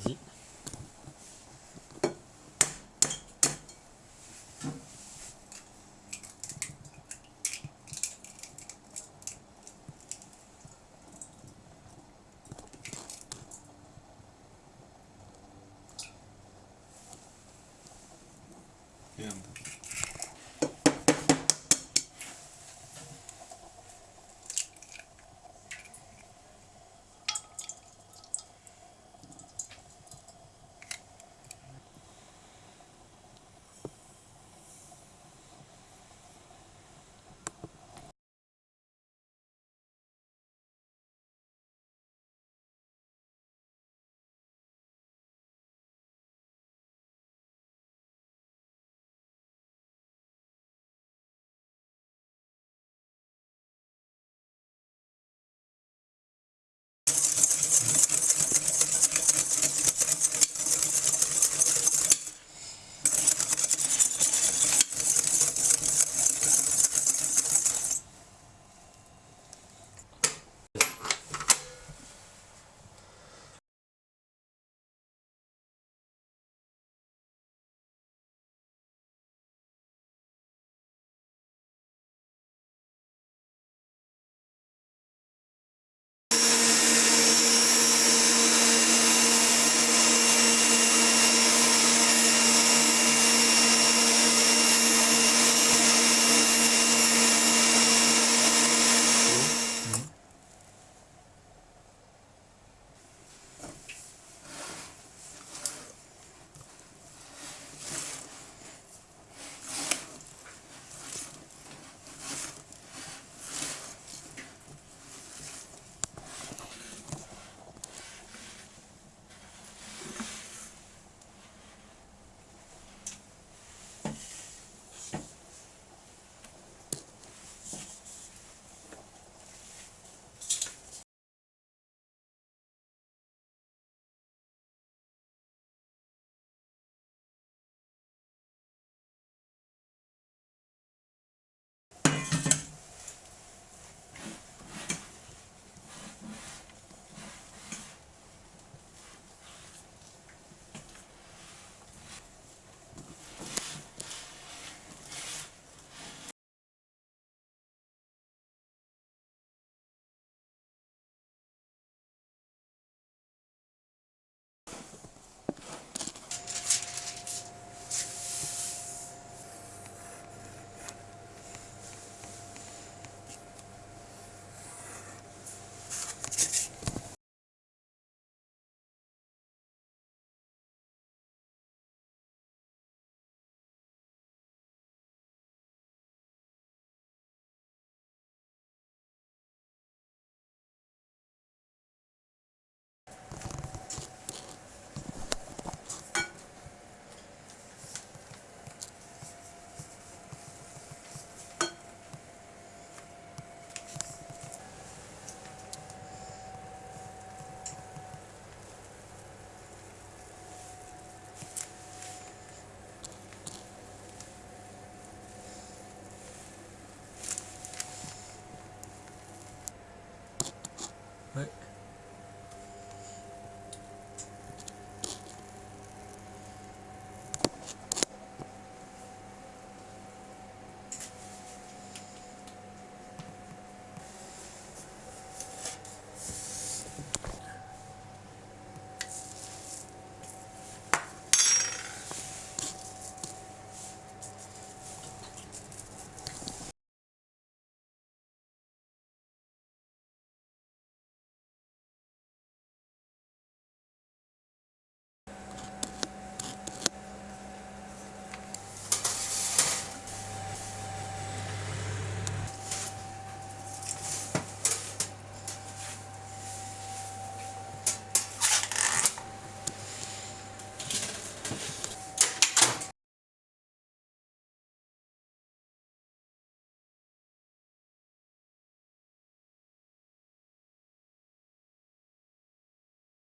après-midi.